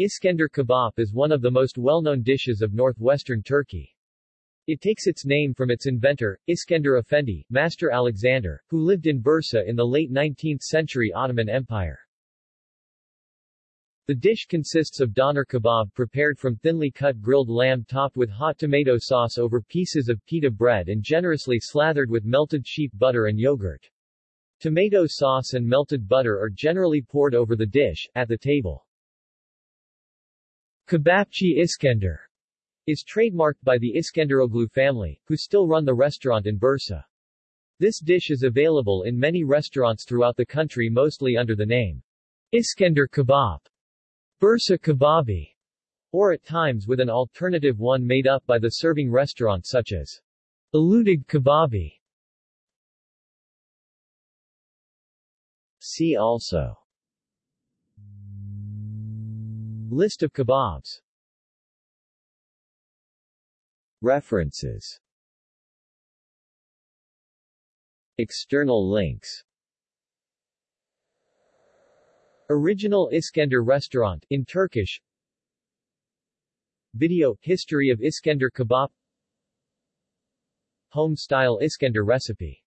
Iskender kebab is one of the most well-known dishes of northwestern Turkey. It takes its name from its inventor, Iskender Efendi, Master Alexander, who lived in Bursa in the late 19th century Ottoman Empire. The dish consists of doner kebab prepared from thinly cut grilled lamb topped with hot tomato sauce over pieces of pita bread and generously slathered with melted sheep butter and yogurt. Tomato sauce and melted butter are generally poured over the dish, at the table. Kebapçı Iskender is trademarked by the Iskenderoglu family, who still run the restaurant in Bursa. This dish is available in many restaurants throughout the country mostly under the name Iskender Kebab, Bursa Kebabi, or at times with an alternative one made up by the serving restaurant such as Uludag Kebabi. See also List of kebabs. References. External links. Original Iskender restaurant, in Turkish. Video, History of Iskender kebab. Home-style Iskender recipe